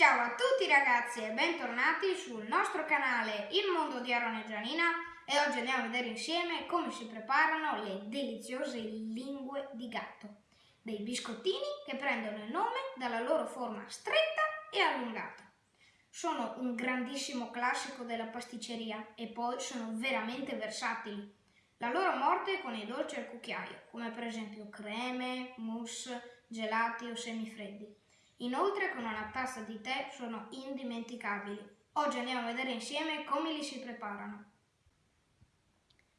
Ciao a tutti ragazzi e bentornati sul nostro canale Il Mondo di Aaron e Gianina e oggi andiamo a vedere insieme come si preparano le deliziose lingue di gatto, dei biscottini che prendono il nome dalla loro forma stretta e allungata. Sono un grandissimo classico della pasticceria e poi sono veramente versatili. La loro morte è con i dolci al cucchiaio, come per esempio creme, mousse, gelati o semifreddi. Inoltre con una tazza di tè sono indimenticabili. Oggi andiamo a vedere insieme come li si preparano.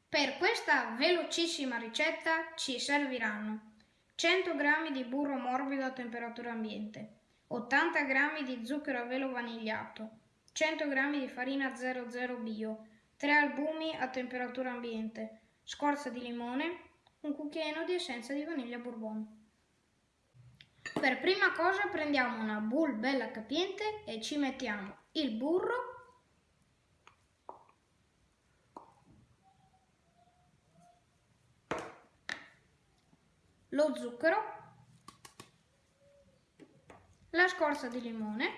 Per questa velocissima ricetta ci serviranno 100 g di burro morbido a temperatura ambiente, 80 g di zucchero a velo vanigliato, 100 g di farina 00 bio, 3 albumi a temperatura ambiente, scorza di limone, un cucchiaino di essenza di vaniglia bourbon. Per prima cosa prendiamo una bowl bella capiente e ci mettiamo il burro, lo zucchero, la scorza di limone.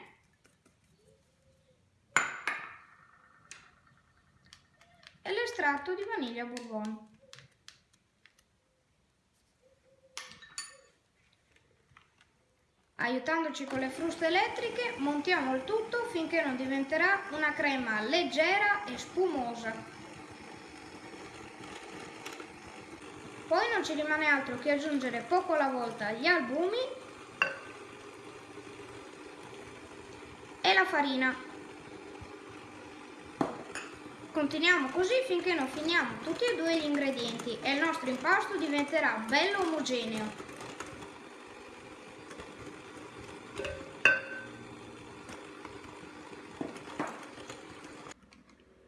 E l'estratto di vaniglia bourbon. Aiutandoci con le fruste elettriche montiamo il tutto finché non diventerà una crema leggera e spumosa. Poi non ci rimane altro che aggiungere poco alla volta gli albumi e la farina. Continuiamo così finché non finiamo tutti e due gli ingredienti e il nostro impasto diventerà bello omogeneo.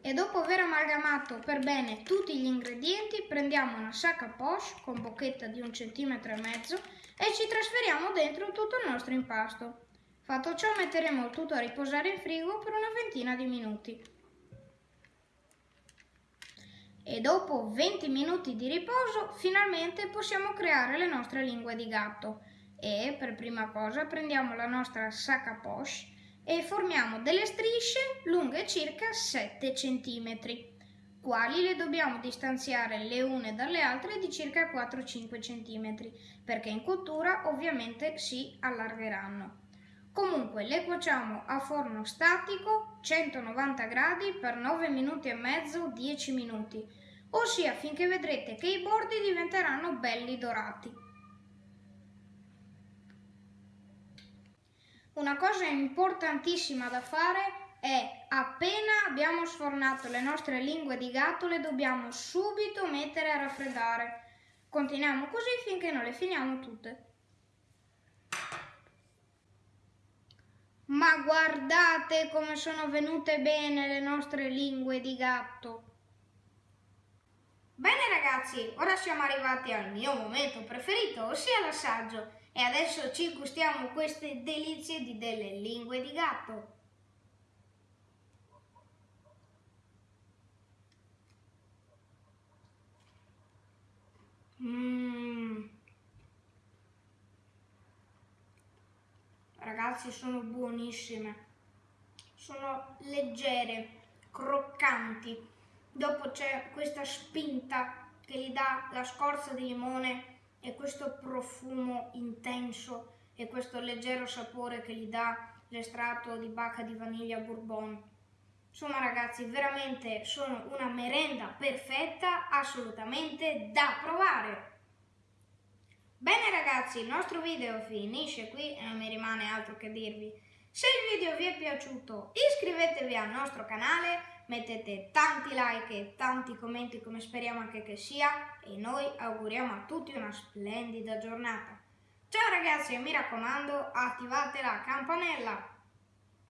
E dopo aver amalgamato per bene tutti gli ingredienti prendiamo una sacca poche con bocchetta di un centimetro e mezzo e ci trasferiamo dentro tutto il nostro impasto. Fatto ciò metteremo tutto a riposare in frigo per una ventina di minuti. E dopo 20 minuti di riposo finalmente possiamo creare le nostre lingue di gatto e per prima cosa prendiamo la nostra sacca poche e formiamo delle strisce lunghe circa 7 cm, quali le dobbiamo distanziare le une dalle altre di circa 4-5 cm, perché in cottura ovviamente si allargheranno. Comunque le cuociamo a forno statico 190 gradi per 9 minuti e mezzo 10 minuti, ossia finché vedrete che i bordi diventeranno belli dorati. Una cosa importantissima da fare è appena abbiamo sfornato le nostre lingue di gatto le dobbiamo subito mettere a raffreddare. Continuiamo così finché non le finiamo tutte. Ma guardate come sono venute bene le nostre lingue di gatto. Bene ragazzi, ora siamo arrivati al mio momento preferito, ossia l'assaggio. E adesso ci gustiamo queste delizie di delle lingue di gatto. Ragazzi, sono buonissime. Sono leggere, croccanti. Dopo c'è questa spinta che gli dà la scorza di limone e questo profumo intenso e questo leggero sapore che gli dà l'estratto di bacca di vaniglia bourbon. Insomma ragazzi, veramente sono una merenda perfetta, assolutamente da provare. Bene ragazzi, il nostro video finisce qui e non mi rimane altro che dirvi. Se il video vi è piaciuto iscrivetevi al nostro canale mettete tanti like e tanti commenti come speriamo anche che sia e noi auguriamo a tutti una splendida giornata. Ciao ragazzi e mi raccomando attivate la campanella!